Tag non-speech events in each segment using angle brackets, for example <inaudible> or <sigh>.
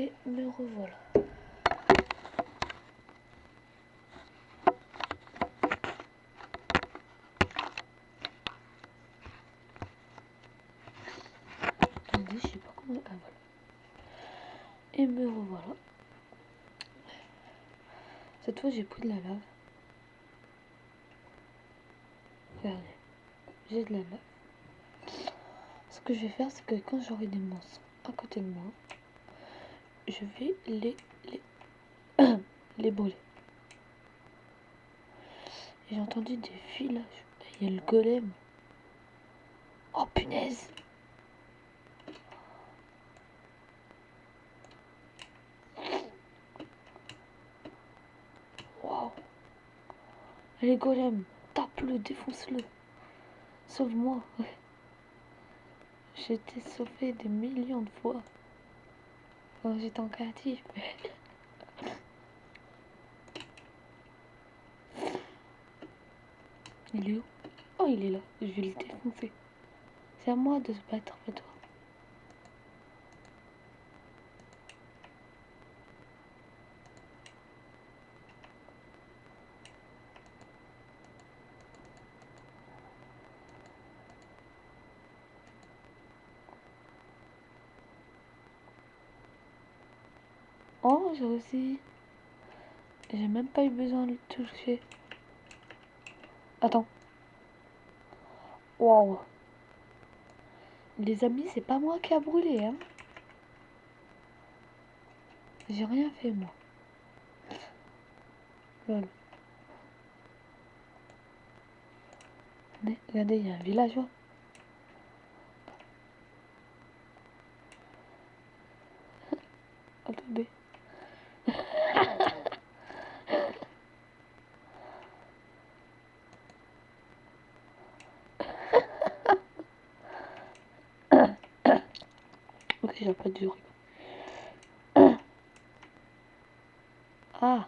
Et me revoilà. Attendez, je sais pas comment... Ah voilà. Et me revoilà. Cette fois, j'ai pris de la lave. Regardez. J'ai de la lave. Ce que je vais faire, c'est que quand j'aurai des monstres à côté de moi, je vais les, les, <coughs> les brûler. J'ai entendu des filages. Il y a le golem. Oh punaise Waouh Les golems, tape-le, défonce-le. Sauve-moi. <laughs> J'ai été sauvé des millions de fois. Oh, j'étais en créatif. Il est où? Oh, il est là. Je vais le défoncer. C'est à moi de se battre, pas toi. Oh, j'ai aussi. J'ai même pas eu besoin de le toucher. Attends. Waouh. Les amis, c'est pas moi qui a brûlé, hein. J'ai rien fait, moi. Regardez, il y a un villageois. Attendez. J'ai pas de <coughs> Ah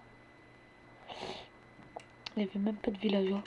Il n'y avait même pas de villageois.